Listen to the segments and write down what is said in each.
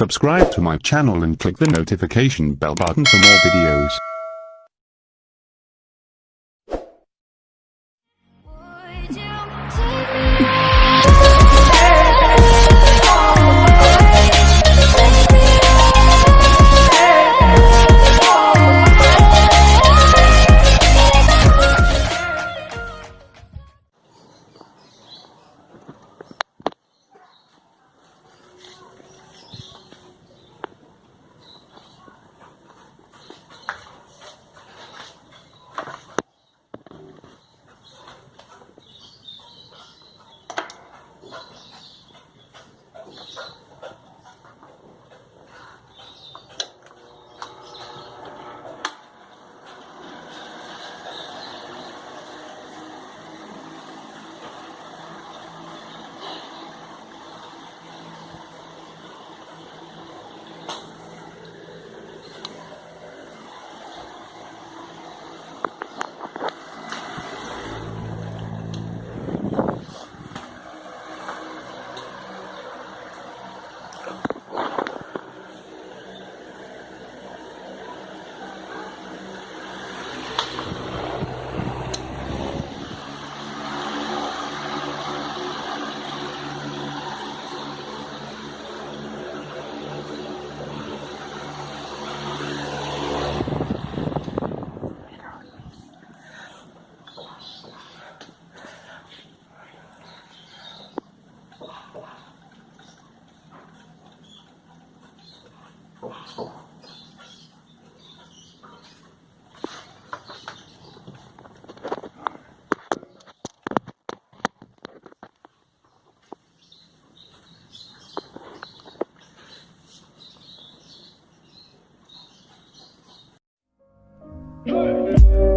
Subscribe to my channel and click the notification bell button for more videos.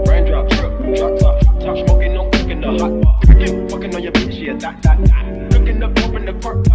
Raindrop, drip, drop top, top smoking, the hot pot. Fucking on your bitch, yeah, that, that, that. Looking up, open the park.